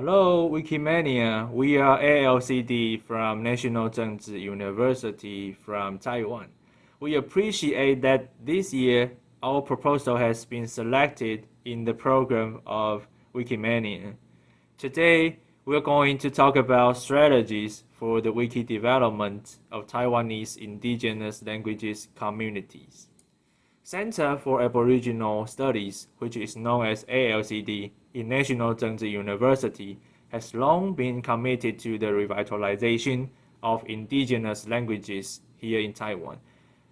Hello, Wikimania. We are ALCD from National Zhengzhi University from Taiwan. We appreciate that this year our proposal has been selected in the program of Wikimania. Today, we're going to talk about strategies for the wiki development of Taiwanese indigenous languages communities. Center for Aboriginal Studies, which is known as ALCD in National Zhengzhi University, has long been committed to the revitalization of indigenous languages here in Taiwan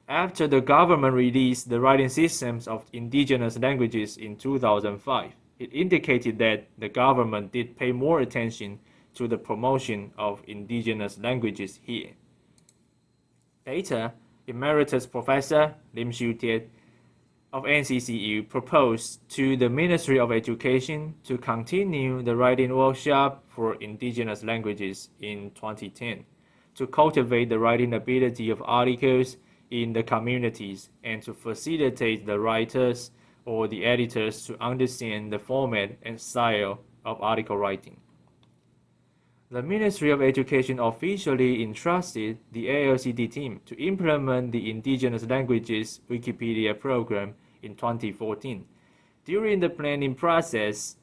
after the government released the writing systems of indigenous languages in 2005, it indicated that the government did pay more attention to the promotion of indigenous languages here. Later, Emeritus Professor Lim Xiutian of NCCU proposed to the Ministry of Education to continue the writing workshop for indigenous languages in 2010 to cultivate the writing ability of articles in the communities and to facilitate the writers or the editors to understand the format and style of article writing. The Ministry of Education officially entrusted the ALCD team to implement the Indigenous Languages Wikipedia program in 2014. During the planning process,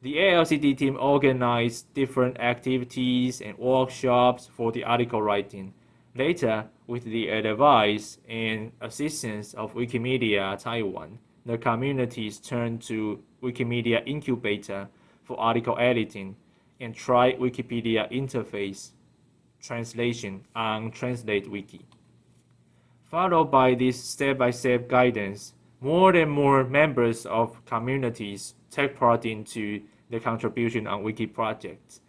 the ALCD team organized different activities and workshops for the article writing. Later, with the advice and assistance of Wikimedia Taiwan, the communities turned to Wikimedia Incubator for article editing and tried Wikipedia interface translation on Translate Wiki. Followed by this step-by-step -step guidance, more and more members of communities take part into the contribution on Wiki projects.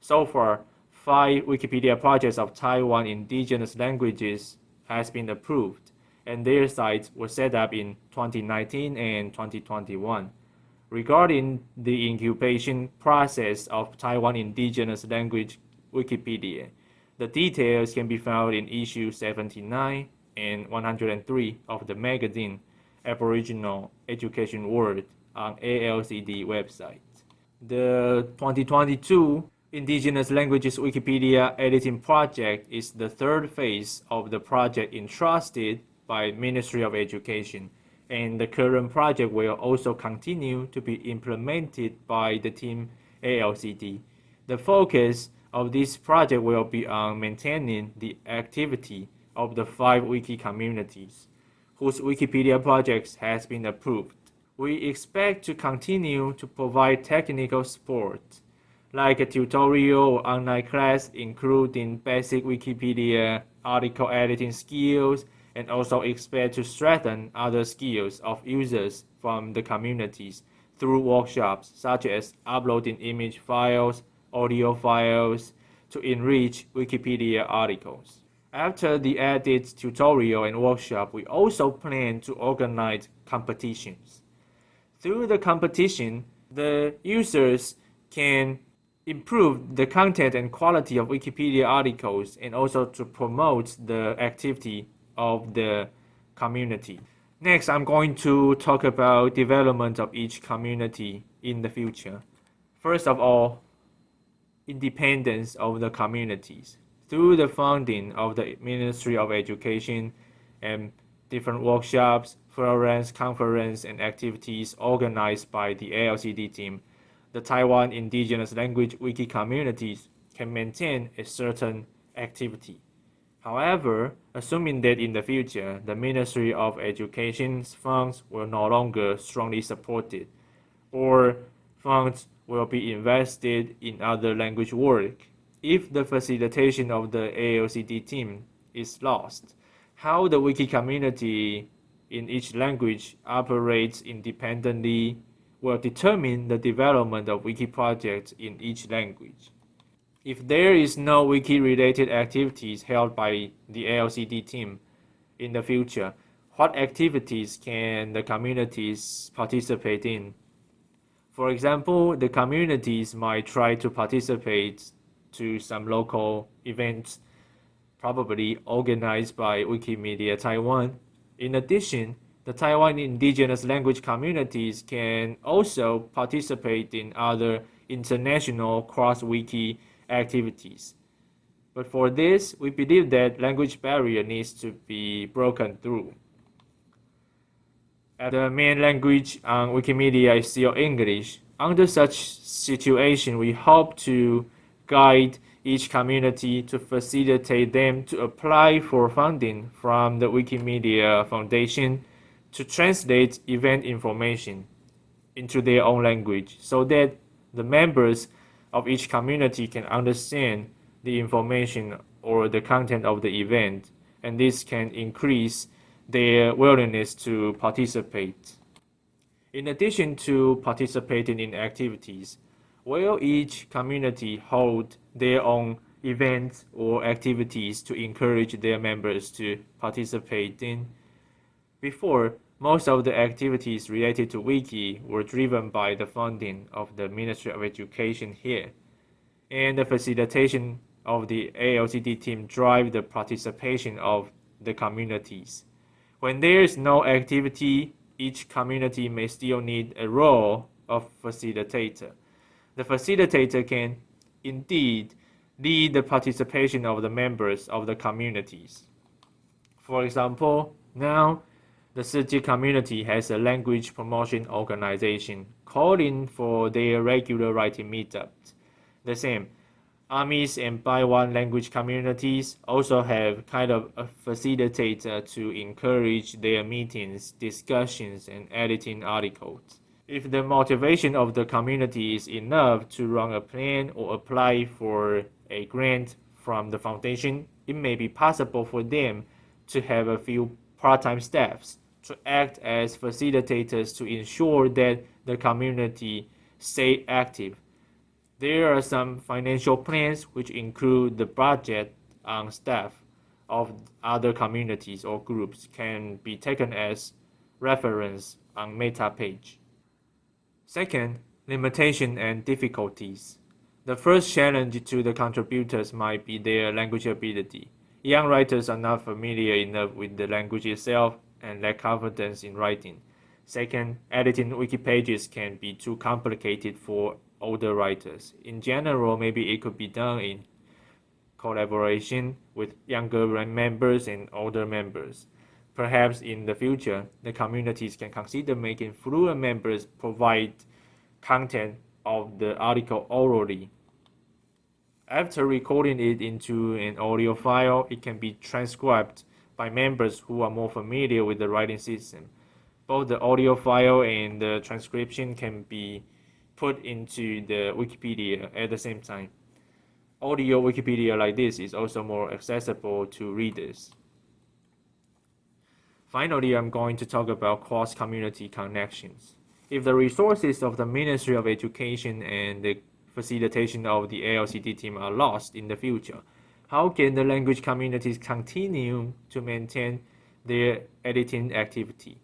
So far, five Wikipedia projects of Taiwan indigenous languages has been approved, and their sites were set up in 2019 and 2021. Regarding the incubation process of Taiwan indigenous language Wikipedia, the details can be found in issue 79 and 103 of the magazine Aboriginal Education World on ALCD website. The 2022 Indigenous Languages Wikipedia editing project is the third phase of the project entrusted by Ministry of Education, and the current project will also continue to be implemented by the team ALCD. The focus of this project will be on maintaining the activity of the five wiki communities, whose Wikipedia projects has been approved. We expect to continue to provide technical support like a tutorial online class including basic Wikipedia article editing skills and also expect to strengthen other skills of users from the communities through workshops such as uploading image files, audio files to enrich Wikipedia articles. After the edit tutorial and workshop, we also plan to organize competitions. Through the competition, the users can improve the content and quality of Wikipedia articles and also to promote the activity of the community. Next, I'm going to talk about development of each community in the future. First of all, independence of the communities. Through the funding of the Ministry of Education and different workshops, forums, conferences, and activities organized by the ALCD team, the Taiwan indigenous language wiki communities can maintain a certain activity. However, assuming that in the future the Ministry of Education's funds will no longer strongly supported, or funds will be invested in other language work, if the facilitation of the ALCD team is lost, how the wiki community in each language operates independently will determine the development of wiki projects in each language. If there is no wiki-related activities held by the ALCD team in the future, what activities can the communities participate in? For example, the communities might try to participate to some local events, probably organized by Wikimedia Taiwan. In addition, the Taiwan indigenous language communities can also participate in other international cross-wiki activities. But for this, we believe that language barrier needs to be broken through. The main language on Wikimedia is still English, under such situation, we hope to guide each community to facilitate them to apply for funding from the Wikimedia Foundation to translate event information into their own language so that the members of each community can understand the information or the content of the event and this can increase their willingness to participate. In addition to participating in activities, will each community hold their own events or activities to encourage their members to participate in. Before, most of the activities related to Wiki were driven by the funding of the Ministry of Education here, and the facilitation of the ALCD team drive the participation of the communities. When there is no activity, each community may still need a role of facilitator the facilitator can indeed lead the participation of the members of the communities. For example, now the Sijie community has a language promotion organization calling for their regular writing meetups. The same, Amis and Baiwan language communities also have kind of a facilitator to encourage their meetings, discussions, and editing articles. If the motivation of the community is enough to run a plan or apply for a grant from the foundation, it may be possible for them to have a few part-time staffs to act as facilitators to ensure that the community stay active. There are some financial plans which include the budget on staff of other communities or groups can be taken as reference on meta page. Second, limitation and difficulties. The first challenge to the contributors might be their language ability. Young writers are not familiar enough with the language itself and lack confidence in writing. Second, editing wiki pages can be too complicated for older writers. In general, maybe it could be done in collaboration with younger members and older members. Perhaps in the future, the communities can consider making fluent members provide content of the article orally. After recording it into an audio file, it can be transcribed by members who are more familiar with the writing system. Both the audio file and the transcription can be put into the Wikipedia at the same time. Audio Wikipedia like this is also more accessible to readers. Finally, I'm going to talk about cross-community connections. If the resources of the Ministry of Education and the facilitation of the ALCD team are lost in the future, how can the language communities continue to maintain their editing activity?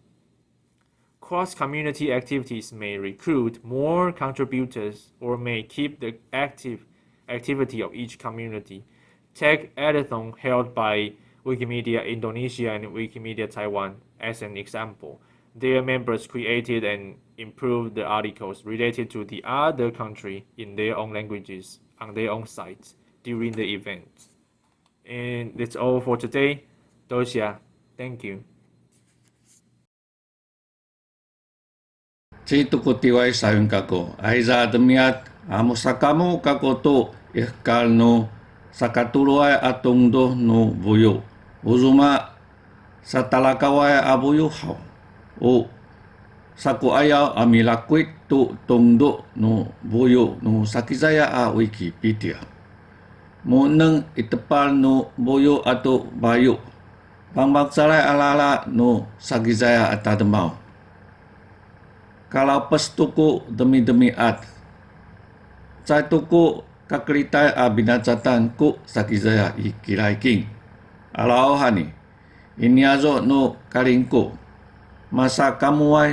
Cross-community activities may recruit more contributors or may keep the active activity of each community. Take Editathon held by Wikimedia Indonesia and Wikimedia Taiwan as an example. Their members created and improved the articles related to the other country in their own languages on their own sites during the event. And that's all for today. Dosia, thank you. Ci tiwai sayun kako. Aiza demiat amusakamu kako tu ihkal eh, no sakatuluai atung do no buyo. Uzuma satalakawai abuyu hau. O saku aya amilakwit tu tungdo no boyo no sakizaya a Wikipedia. Mo neng itepal no boyo atau bayu. Bang baksalai ala-ala no sakizaya atademau. Kalau pes tuku demi-demi at. Cai tuku kakritai a binatatan ku sakizaya ikirai king. Alau hani. Ini azo no karingku. Masa kamu ai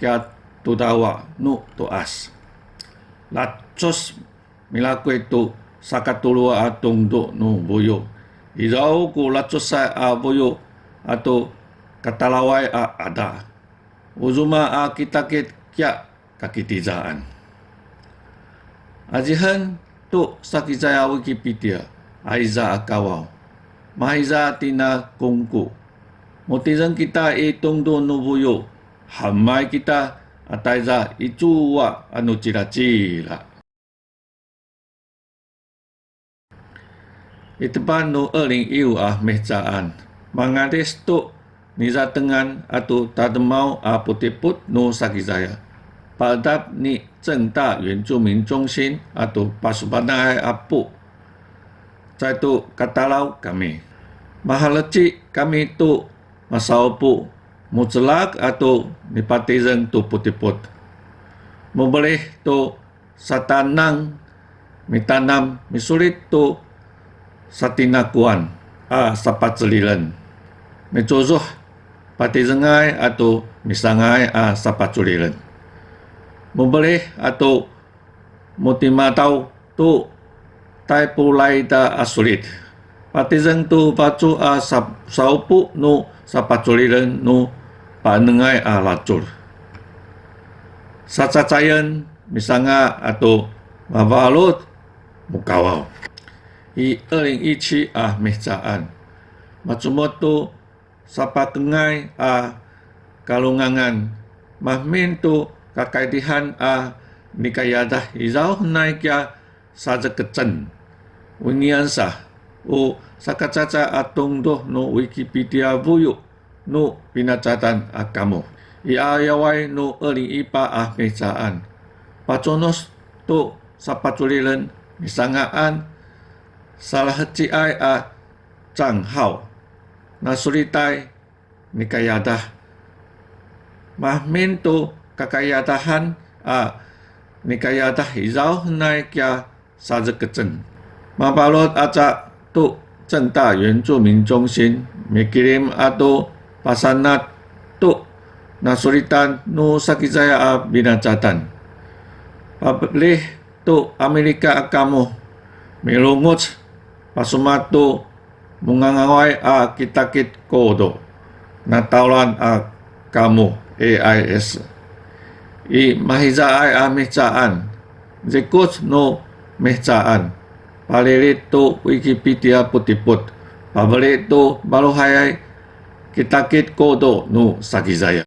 kia tu dawa nu tu as. Lacos milaku itu sakatulua atung do nu boyo. Irau ku lacos sai a boyo atau katalawai a ada. Uzuma a kita kit kia kakitizaan. Ajihan tu sakijaya Wikipedia. Aiza akawau Mahaiza tina kongku. Motizan kita itong do nubuyo. Hamai kita ataiza ichuwa anu cira-cira. Itepan no erling iu ah mehcaan. Mangades tu niza tengan atau tademau ah putiput no sakizaya. Padap ni 正大原住民中心 atau Pasubanai Apu. Saya tu katalau kami. Mahalaci kami tu masaupu mutlak atau nipatizen tu putiput. Memboleh tu satanang mitanam misulit tu satinakuan a sapat celilan. Mecozoh pati zengai atau misangai a sapat celilan membeli atau mutima tau tu tai pulai da asulit. Patizeng tu pacu a saupu nu sapatuliren nu panengai a lacur. Sacacayan misalnya atau mabalut mukawau. I 2017 ah mehcaan. Macumot tu sapatengai a kalungangan. Mahmin tu kakaidihan a nikayada izau naikya saja kecen winian sa o sakacaca atong do no wikipedia buyu no pinacatan akamo iayawai no eri ipa a mecaan paconos to sapatulilen misangaan salah heci ai a chang hao. Nasuritai nikayada mahmin to kakayatahan a nikayatah hizau nai kia sa zhe ke zhen. Ma balot aca tu zhen da yuan zu min zhong xin me kirim ato pasanat tu nasuritan nu sakizaya a binacatan. Pabli tu Amerika akamu melungut pasumatu mungangawai a kitakit kodo nataulan a kamu AIS i mahiza ai a mehcaan. Zekut no mehcaan Palilit to Wikipedia putiput. Pabalit to baluhayai kitakit kodo no sakizaya.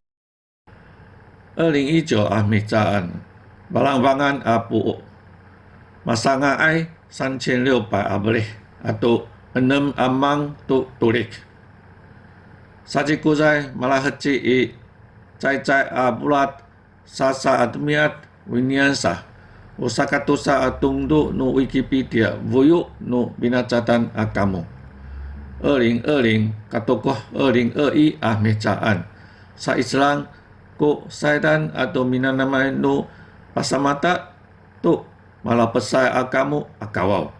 二零一九啊，米扎安，巴朗邦安阿布，马桑阿埃三千六百阿布里，阿都 enam amang tu tulik. Saji kuzai malah heci i cai cai a bulat sasa atmiat winyansa usakatusa atung du nu Wikipedia vuyuk nu binacatan akamu. Ering ering katokoh ering ei ah mecaan. Sa Islam ku saidan atau minanamai nu pasamata tu malah pesai akamu akawau.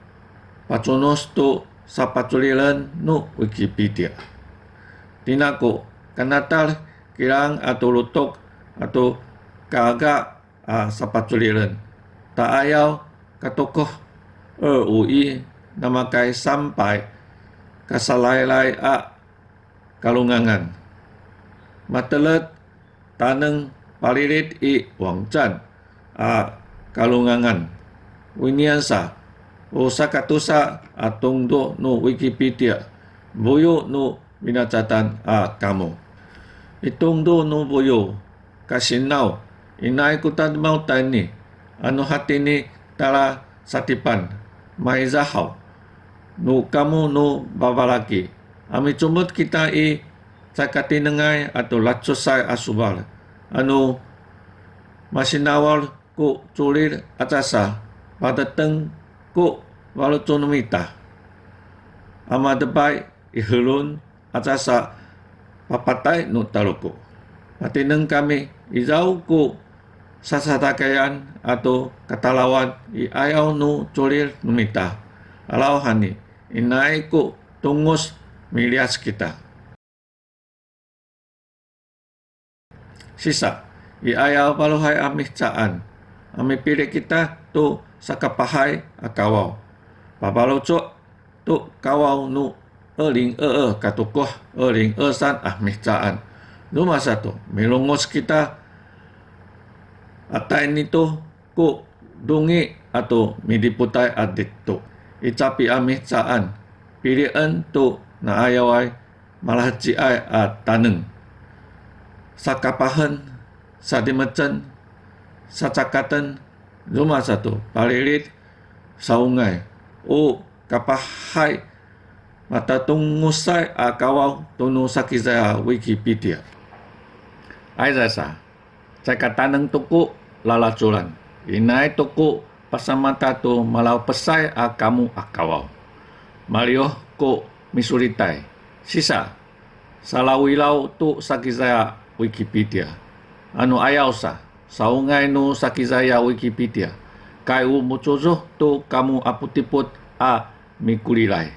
Paconos tu sa paculilan nu Wikipedia. Tinaku kanatal kirang atau lutok atau kaga ah, sa paculilan. Tak ayau katokoh er ui nama kai sampai kasalai-lai a kalungangan. Matelet taneng palirit i wangcan a kalungangan. Winiansa Osakatusa atung do no Wikipedia. Boyo no binacatan a kamu. Itong do no boyo kasinau inai kutan mau tani anu hati ni tala satipan. Mai zahau. Nu kamu nu babalaki ami cumut kita i cakati nengai atau lacusai asubal. Anu masinawal ku culir atasa pada teng ku walau tunumita ama debai ihulun atasa papatai nu taluku. Mati neng kami izau ku sasatakayan ato katalawan iayaw no tulir numita. alauhani inay ko tungos milias kita. Sisa, iayaw paluhay amihcaan. pilih kita tu sakapahay akawaw. Papalucu tu kawaw nu Eling er katukoh eling esan ah mihcaan. Numa satu, milungos kita atai ni tu ku dungi atau midiputai adikto. Icapi amih caan. Pilihan tu na ayawai malah ciai a taneng. Sakapahan, sadimacan, sacakatan, rumah satu, palilit, saungai. O kapahai mata tungusai a kawau tunu sakizaya Wikipedia. Ai rasa, caka taneng tuku lalacuran. Inai tuku pasamata tu malau pesai a kamu a kawau. Mario ko misuritai. Sisa, salawilau tu sakizaya Wikipedia. Anu ayau sa, saungai nu sakizaya Wikipedia. Kai u mucozo tu kamu aputiput a mikulilai.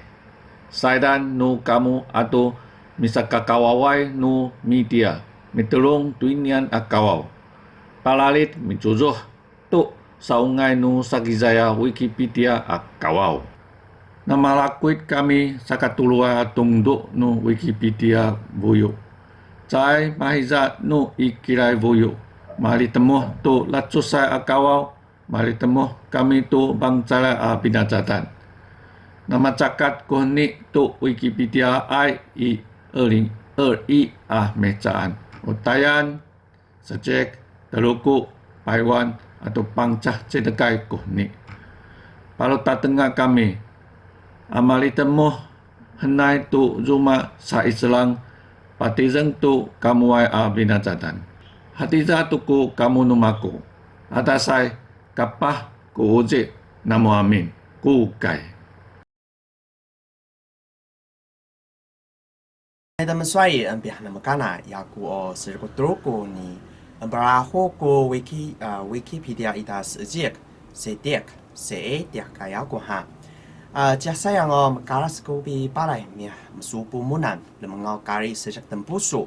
Saidan nu kamu atau misaka kawawai nu media. Mitulung tuinian a kawau. Palalit micozo tu saungai nu sakizaya Wikipedia a kawau. Nama lakuit kami sakatulua tungduk nu Wikipedia buyu. Cai mahiza nu ikirai buyu. Mari temuh tu latsusai akawau. Mari temuh kami tu bangcara a. Nama cakat kuhni tu Wikipedia ai i ering er i ah mecaan. Utayan, sejek, teluku, paiwan atau pangcah cedekai kuhni. Kalau tak tengah kami, amali temuh henai tu zuma sa islang patizeng tu kamuai a binatatan. Hatiza tuku kamu numaku. Atasai kapah ku uji namo amin. Ku kai. 爱他们所以嗯，别那么干啦，呀古哦是个多个呢， Berahu ku wiki uh, Wikipedia ita sejik sedek seedek kaya kuha. Uh, yang um, sayang o ku bi balai ni mesu munan, lemengau kari sejak tempusu.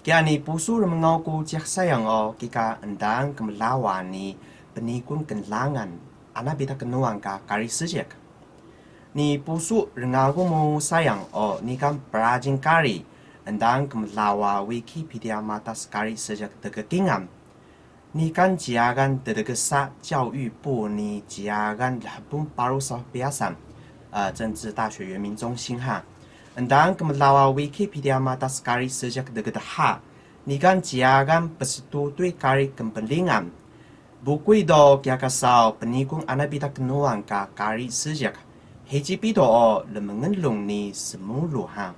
Kiani pusu lemengau ku jasa yang o kika endang kemelawani penikun kenlangan anak bita kenuang ka kari sejak. Ni pusu rengagumu sayang o ni kan perajin kari andang kamalawa Wikipedia mata kari sejak tegakingam. Ni kan jiagan tegesa 教育部你 jiagan labung paru sa biasan 呃政治大学原民中心哈。Andang kemelawa Wikipedia mata sekali sejak dekat ha. Ni kan jiagan persetutui kari kepentingan. Buku itu kia kasau penikung anabita kenuang ka kari sejak. Heji pito o lemengelung ni semulu ha.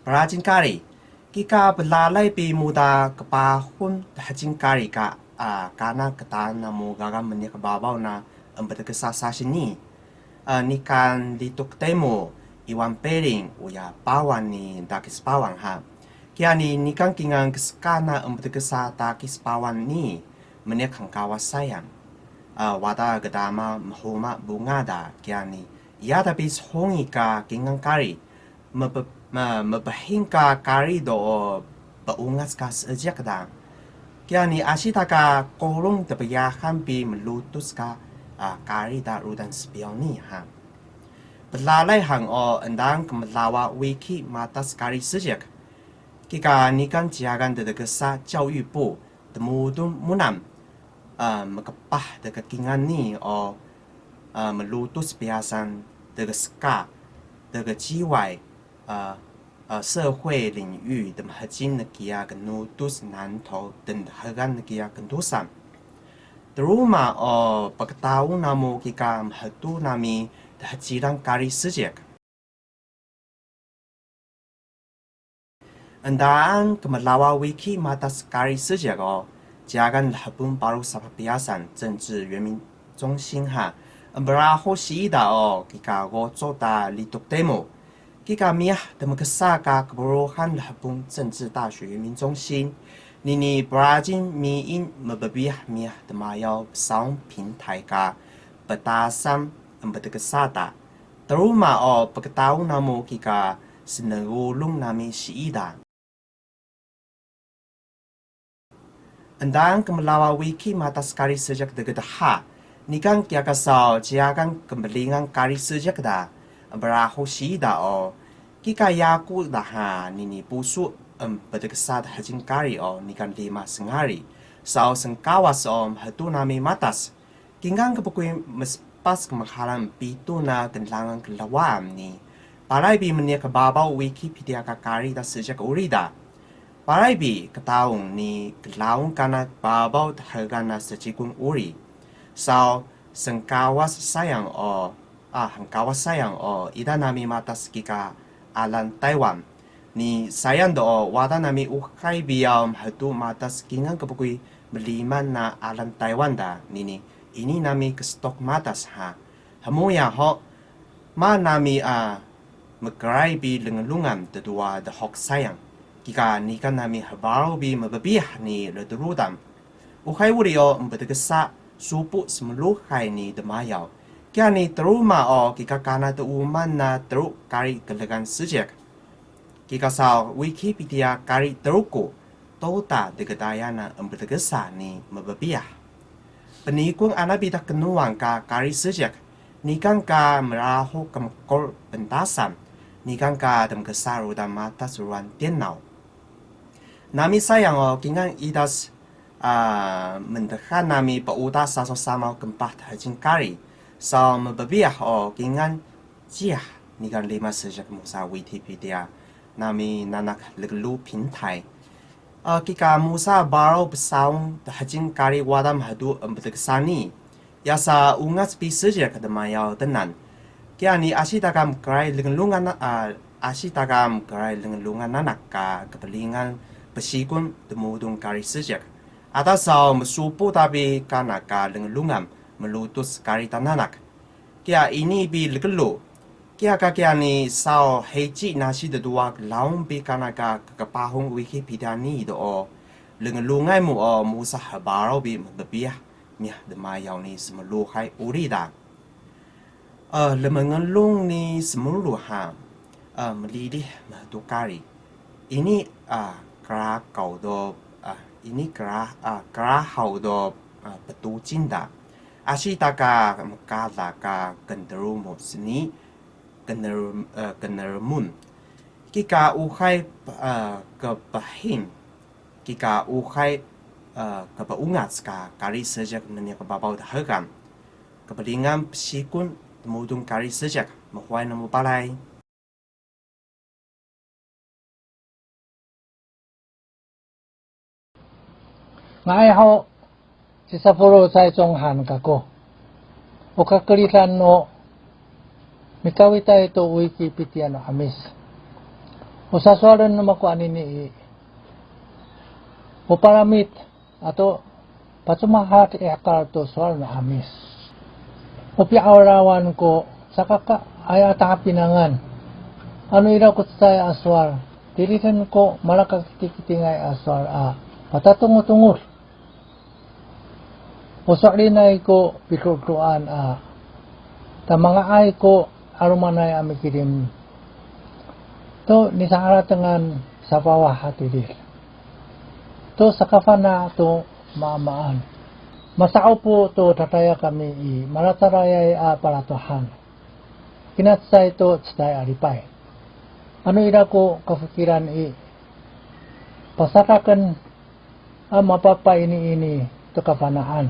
Perajin kari. Kika belalai pi muda kepahun hajin kari ka uh, karena ketana mu garam menik babau na empat kesasa sini. Uh, ni kan lituk temu Iwan Pering uya pawan ni dakis pawan ha. Kia ni ni kan kingang keskana empat kesa dakis pawan ni menek kang kawas sayang. Uh, wada gedama mahuma bunga da kia ni. Ia tapi hongi ka kingang kari. Mepe, ma mabahinga kari do baungas ka sejak dah. Kya ni asita ka kolong tebyahan bi melutus ka kari da rudan spion ni ha. Hang o endang kemelawa wiki mata kari sejak. Kika ni kan jiagan de degesa jau yu bu temudun munam mekepah de kekingan ni o melutus biasan de geska de jiwai uh, uh, 社会领域的核心的基亚跟努都是南头等核干的基亚跟多上。Teruma o pagkatao na mo kika mahatu nami hajirang kari sejak. Andaan kemelawa wiki mata kari sejak o jagan labun baru sapa biasan 政治原民中心哈。Beraho siida o kika go da lituk demo. Kika miah demi kesaka keburuhan labun 政治大学原民中心。你你不拉进米因没不比米的嘛要上平台ka batasan empat kesata teruma o pagkatao namo kika sinagulong nami si Ida. Andang kemelawa wiki mata sekali sejak dekat ha. Nikan kia kasau jiakan kemelingan kari sejak da. Berahu si Ida o. Kika yaku dah ha nini busuk um, berdekesat hajin kari o nikan lima sengari. Sao sengkawas om hatu nami matas. Kingang kapukui mespas kemakalan pitu na kenlangan kelawam ni. Parai bi menia kebabau Wikipedia kakari da sejak urida. Parai bi ketaung ni kelaung kana babau hargana sejikun uri. Sao sengkawas sayang o ah hengkawas sayang o ida nami matas kika alan Taiwan. Ni sayang do wada nami ukai biam hatu matas kingang kapukui meliman na alan Taiwan da nini ini nami ke stok matas ha. Hamu ya ho ma nami a megrai bi lengelungan tedua de hok sayang. Kika ni kan nami habaro bi mebebih ni le derudam. Uhai wuri o mbedegesa supu semeluh hai ni de mayau. Kia ni teruma o kika kana te uman na teru kari gelegan sejak. Kika sao Wikipedia kari teruku tota de gedayana mbedegesa ni mebebih penikung anak bida kenuang ka kari sejak nikang ka merahu kemkol pentasan nikang ka dem kesaru dan mata suruhan tienau nami sayang o kingang idas uh, mendekat nami pauda saso sama kempat hajin kari so mebebiah o kingang jiah. Nikang lima sejak musa Wikipedia. Nami nanak leglu pintai. Uh, kika Musa baro besaung hajin kari wadam hadu embeteksani yasa ungas pi seja kadamaya tenan. Kia ni asidagam krai lengelungan uh, asidagam krai lengelungan anak ka kepelingan besikun temudung kari sejak. Atas sau mesupu tapi kana ka lengelungan melutus kari tananak. Kia ini bi legelu kia ka kia ni sao heji nasi de dua laung bi kana ka ka pahung wikipedia ni do o. Leng lungai mu o musa habaro bi de bia mia de ma yao ni uri da. Ờ le mengen lung ni sem lu ha ờ mli di ma tu kari ini à kra kau do à ini kra à kra hau do à petu cinta Ashitaka kala ka kenderu mo sini keneramun. Kika uhai uh, kebahin. Kika uhai uh, kebaungat ska kari sejak nanya kebabau dahagan. Kebelingan psikun temudung kari sejak mahuai namu balai. 我爱好是札幌在中韩学校。我かくりさんの Mikawita ito Wikipedia no amis. Usaswaran na makuan ini uparamit atau patumahat ikar to swal na amis. Upi awarawan ko sa kaka ay pinangan. Ano ira ko sa aswal. Dilitan ko malakakitingay aswal a patatungo-tungol. Usak rinay ko pikutuan a. Ta mga ay ko arumanay amikirim to ni sa dengan sa bawah to sa kafana to maamaan masao po to tataya kami i marataraya a palatuhan. Kinatsay to tsay alipay ano ira ko kafikiran i pasakakan ang mapapa ini ini to kafanaan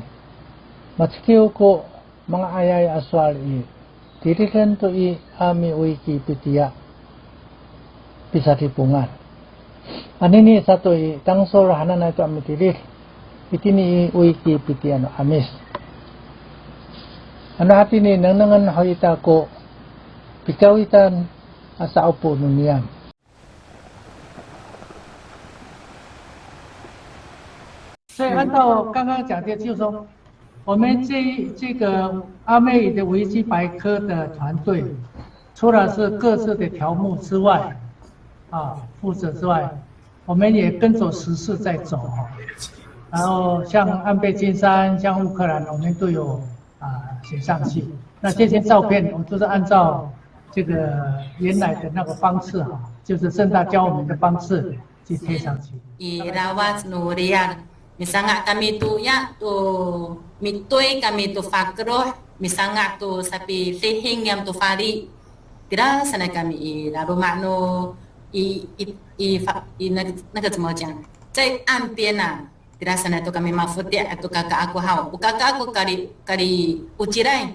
matskiw ko mga ayay aswal i dirikan tu i ami wiki pitia bisa dipungan. Ani ni satu i tangsol hanana itu ami dirir. Itini i wiki pitia no amis. Ano hati ni nang nangan hoita ko pikawitan asa upo nuniam. 所以按照刚刚讲的，就是说 我们这这个阿妹的维基百科的团队，除了是各自的条目之外，啊，负责之外，我们也跟着时事在走。然后像安倍晋三、像乌克兰，我们都有啊写上去。那这些照片，我们都是按照这个原来的那个方式哈，就是正大教我们的方式去贴上去。misangak kami tu ya tu mitui kami tu fakroh misangak tu sapi sehing yang tu fari. Kira sana kami i labu makno i i i fa i nak nak tu mau jang cai ampiena kira sana tu kami mafuti atau kakak aku hau. Kakak aku kari kari ucirai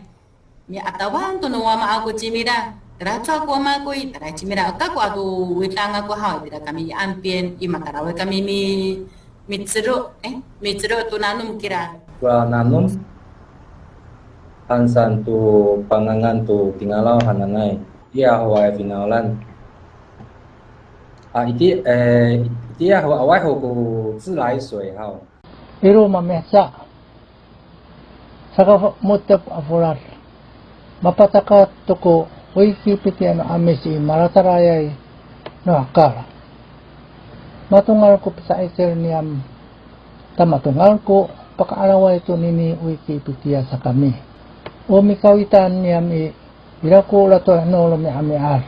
mi ya, atawan tu nuwa ma aku cimira. Kira aku ma aku i kira cimira. Aku aku tu wetang aku hau. Tidak kami ampien, i makarawe kami mi mitsuru, eh, mitsuru tu nanum kira. Wa nanum hansan tu pangangan tu tinggalau hananai. Ia hawa finalan. Ah, iti eh iti hawa awai ho ku zi lai sui hao. Iru mamesa. Saka mutep afurar. Mapataka tuko wiki pitian amisi maratarayay no akala. Matungal ko sa iser niyam tamatungal ko pakaalawa ito nini wiki pitia sa kami. O mikawitan niyam i Iraku lato no lo mi ami ar.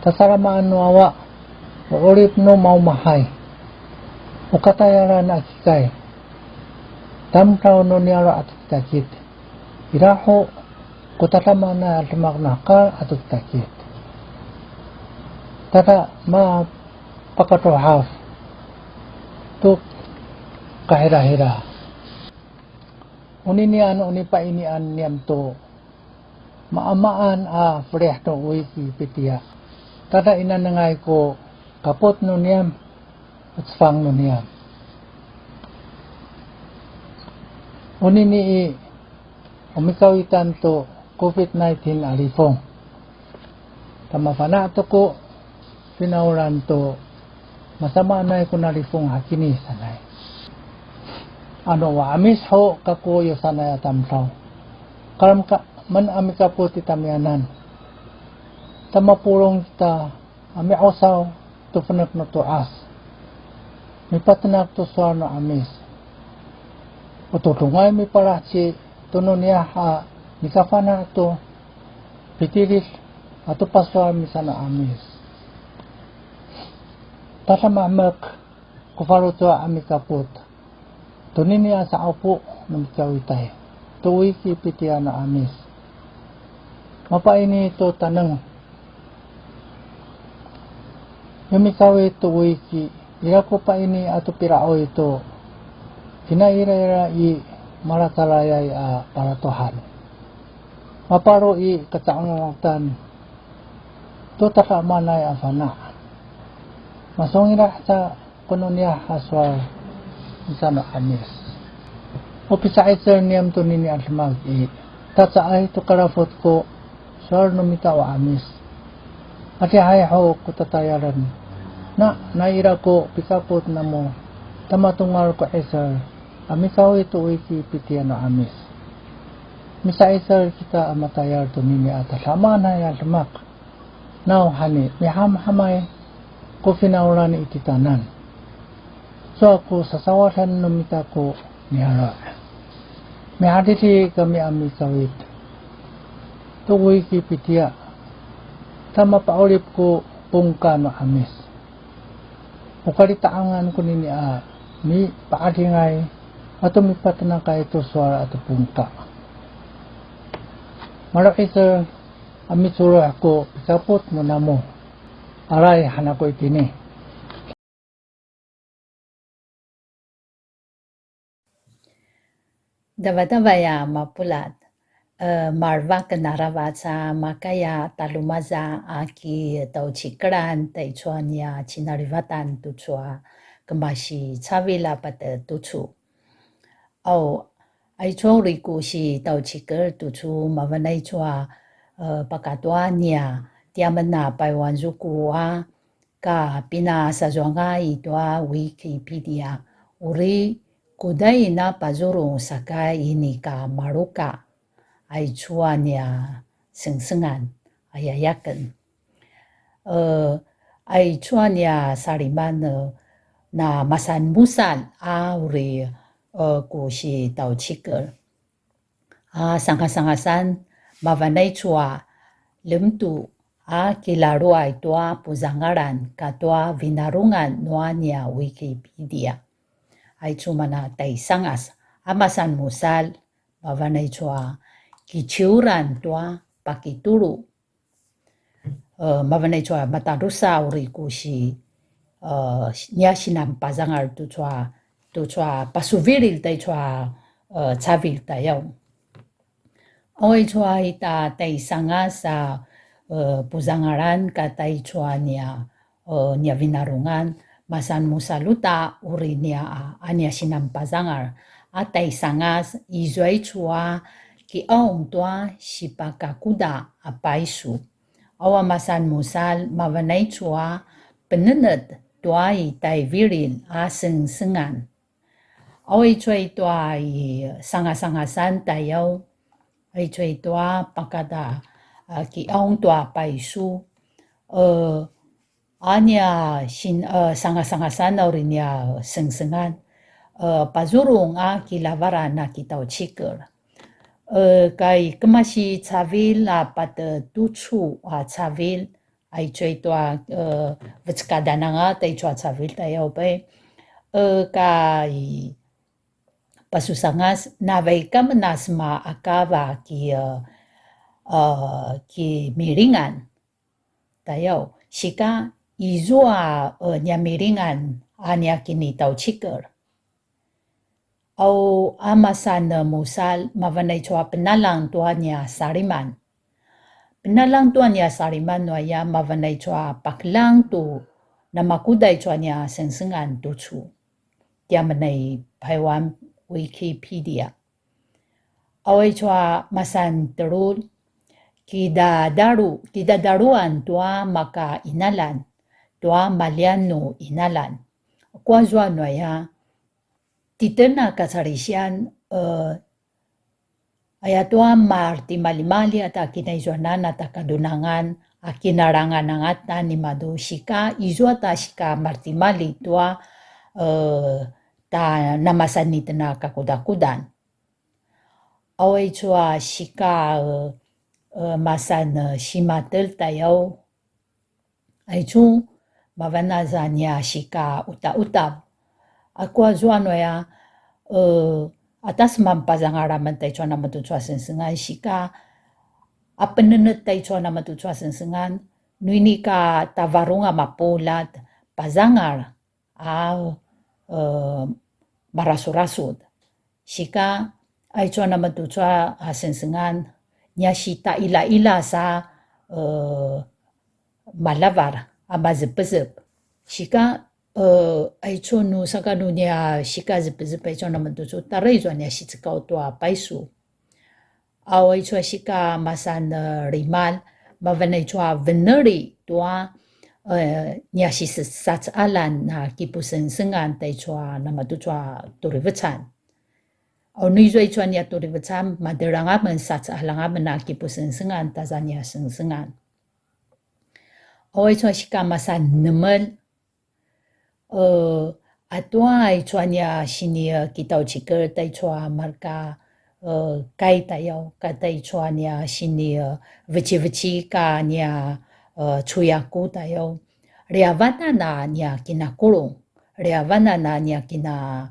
Tasaramaan no awa. O orip no maumahay. O katayaran akikay. Tamtaw no niyara at takit. Iraho kutatama na nakal at takit. Tata ma pakatohaw. Tuk kahira-hira. Uninian unipa inian niyam to maamaan a freh no wiki pitia. Tada ina nangay ko kapot no niyam at fang no niyam. Uni ni i umikawitan to COVID-19 alifong. Tamafana to ko pinauran to masama na ko nalifong hakini sanay. Ano wa amis ho kakuyo sanay atamtaw. Karam ka man ami ka po ti tamyanan. Tamapulong kita ami osaw to na to as. Mi patanak to suar no amis. O tutungay mi parachi tuno niya ha mi kafana to pitilis ato paswa mi sana amis. Tata mamak kufaro to ami kaput. Tunin niya sa upo ng kawitay. Tuwi ki pitiya na amis. Mapaini ito tanang yumikawi ito wiki. Ira ko pa ini ato pirao ito kinaira-ira i maratalayay a paratohan maparo i kataangatan to taka manay afana niya haswar sa no amis opisa iter niyam to nini almag i tatsaay to karafot ko sar no mita wa amis. Ati hay ho ko tatayaran. Na naira ko pikapot na mo. Tamatungal ko esar. Amikaw ito wiki pitian no amis. Misa esar kita amatayar to nini ata sama na ya lemak. Now hani mi ham hamay ko finauran ititanan. So ako sasawasan no mita ko ni hara. Mi haditi kami amikawit tuwi ki pitia. Tama paulip ko pungka no amis. Ukalitaangan ko nini a mi paadingay ato mi patana ka ito suara ato pungka. Maraki sa ami sura ako pikapot mo na mo aray hanako itini Dava-dava mapulat marva kanaravaca makaya talumaza aki tauchikran taichuania chinarivatan tuchua kembashi chavila pata tuchu. Au aichuang riku si tauchikar tuchu mavanay chua pakatuania tiamana paiwanzukua ka pina sajuanga itwa Wikipedia. Uri kudai na pazurung saka ini ka maruka. Ay chua niya sengsengan. Ayayakan. Uh, ay chua niya sariman uh, na masan musan auri uh, ku si tau chikal. Uh, sangka-sangkasan mavanay chua lemtu a kilarua itua puzangaran katua vinarungan noa niya Wikipedia. Ay cuma na taisangas amasan musal mavanay chua kichiuran tua pakitulu uh, mavanay chua matarusa uri ku si uh, sinam pazangal tu chua tu chua pasuviril tay chua uh, chavil tayo. Oi chua ita tay sanga sa uh, puzangaran ka tay chua niya uh, niya vinarungan masan musaluta uri niya uh, anya sinampazangar atay sangas izuay chua ki aong tua sipakakuda apaisu. Awa masan musal mavanay chua penened tua tay viril aseng sengan. Awi chua tua i sanga-sangasan tayo ai chui tua pakada ki aung tua pai su uh, anya sin uh, sanga sanga sana urinya seng sengan uh, pazurung a ki lavara na ki tau chiker uh, kai kemasi chavil a pat tuchu a chavil ai chui tua uh, vitskada nanga tai chua chavil tayo pe uh, kai pasusangas navay kam nasma akava ki uh, uh, ki miringan tayo shika izua uh, nya miringan anya kini tau chikar au amasan uh, musal mavanay chua penalang tua nya sariman penalang tua nya sariman no ya mavanay chua paklang tu na makuday chua nya sengsengan tu chu dia menai paiwan Wikipedia. Away chua masan terul kida daru kida daruan tua maka inalan tua maliano inalan. Kwa zwa no ya titena kasarisian uh, aya tua marti malimali ata kinaizuanan ata kadunangan akinarangan nangata ni madu shika izua ta shika marti mali tua uh, ta namasan ni tena kakudakudan. Away chua shika uh, uh, masan uh, shimatel tayo ay chu mavanaza niya shika uta-utab. Ako azuano ya uh, atas mampazangaraman tayo chua naman chua sensengan shika apenenet tayo chua naman chua sensengan nuini ka tavarunga mapulat pazangar uh, marasur-rasud. Shika ay chua naman tu chua hasensengan nya shita ila-ila sa uh, malavar amazip-zip. Shika uh, ay chua nu saka nu nya shika zip-zip ay chua naman tu chua taray chua nya shitikau tua paisu. Aw ay chua shika masan uh, rimal mavanay chua veneri tua uh, nya si sats alan na kipusen sengan tai chua na matu chua. Au nui zoi chua nya turivachan maderanga men sats alanga men na kipusen sengan ta za nya seng sengan. Au chua shika masa nemel uh, atua ai chua nya sini uh, kitau chikir tai chua marka uh, kai tayo ka tai chua nya sini uh, vici vici ka nya uh, chuyaku tayo. Reavana na niya kinakulong. Reavana na niya kina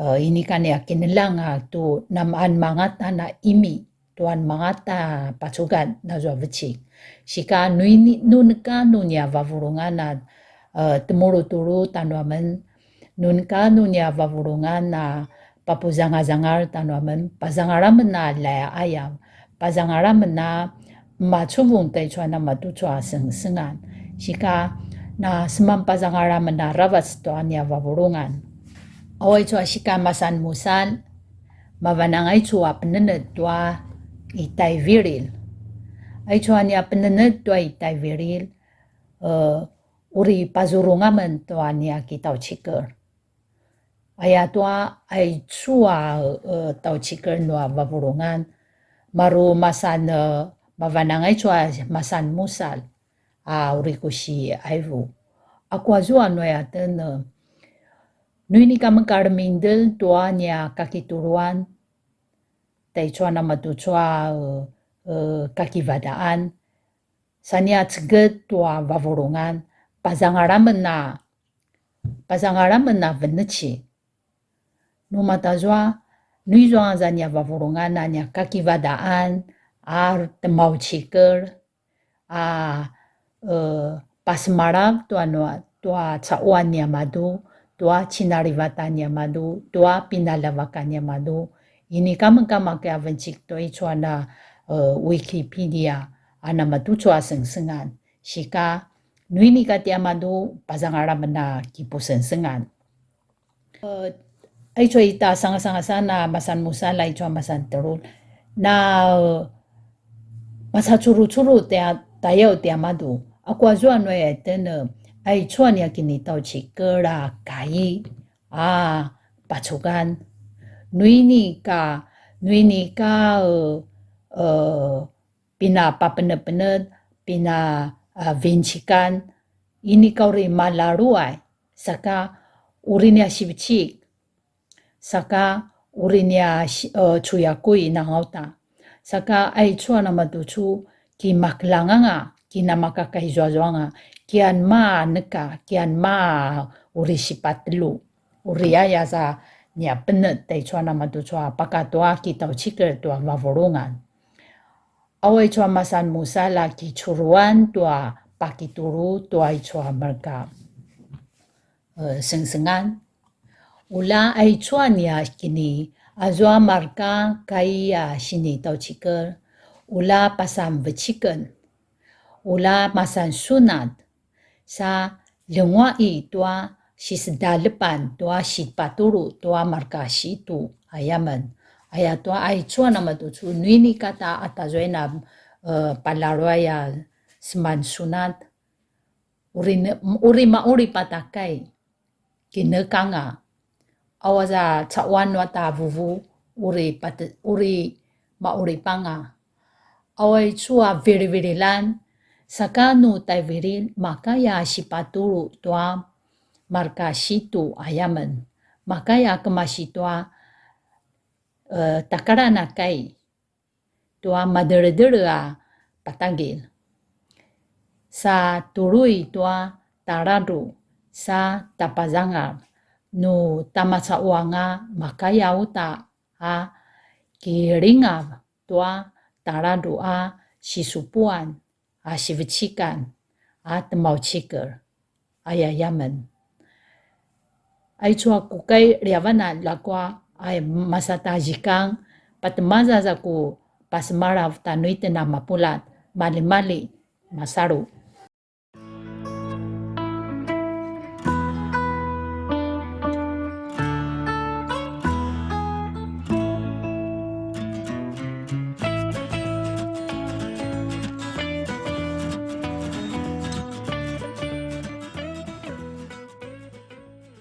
uh, ini kan niya kinilanga tu namaan mga ta na imi tuan mga ta pasugan na zwa vici. Sika nui nun ka nun niya vavurungan na uh, temuru-turu tanwaman nun ka nun niya vavurungan na papuzanga-zangar tanwaman pazangaraman na laya ayam pazangaraman na machubung tay chua na matuchua sengsengan. Sika na semampazangaraman na ravas to anya vavurungan. Away chua sika masan musan mavanangay chua penened tua itay viril. Ay chua nya penened tua itay viril uh, uri pazurungaman tua nya kitau chiker. Aya tua ay chua uh, tau chiker nua vavurungan maru masan uh, mavanangay chua masan musal a uri ko si aivu. Aku azua no ya tena. Nui ni kama karmindel tua nya kakituruan. Tai chua na matu chua uh, uh, kakivadaan. Sanya tseget tua vavurungan. Pazangaraman na na veneci. Numata zua nui zua zanya vavurungan na nya kakivadaan ar temau chiker a uh, pasmarag tua no tua chauan niya madu tua cinarivatanya madu tua pinalavakannya madu ini kama kama ke avencik to ichwana uh, wikipedia ana matu chwa sengsengan. Shika nuini ka tia madu pazangara mana kipu sengsengan. Uh, ai chwa ita sanga sanga sana masan musa lai chwa masan terul. Na uh, masa churu churu tia tayo tia madu. Akwa zwa no e tena ai chwa nia kini tau chi kera kai a pachugan nui ni ka nui ni ka uh, uh, pina papene-pene pina uh, vincikan ini kau ri malaruai saka urinia sibicik saka urinia uh, chuyakui na ngauta saka ai chua na maduchu ki maklanganga ki na makakahizwazwanga kian ma neka kian ma uri sipatlu uri aya sa nia penet te chua na matu chua paka toa ki tau chikir toa mavorungan. Awe chua masan musala ki churuan toa pakituru toa i chua merka uh, sengsengan. Ula ai chua nia kini azwa marka kaya sini tau chikir. Ula pasam bechiken. Ula masan sunat. Sa lengwa i toa si sedalepan tua si paturu tua marka tu ayaman. Aya tua ai chua nama tu chu nuini kata ata zoena uh, palarwaya seman sunat. Uri uri ma uri patakai kinekanga awaza chawan wata vuvu uri pat uri ma uri panga. Awai chua very very lan sakanu tai very makaya si paturu tua marka situ ayaman. Makaya kemasi tua uh, takarana kai tua madere-dere patagil. Sa turui tua taradu sa tapazangar nu tamasa uanga makaya uta a kiringa tua taradu a sisupuan a sivicikan a temau cikar ayayaman ai chua ku kai riavana lakwa ai masata jikang patmaza za ku pasmara tanuite na mapulat mali mali masaru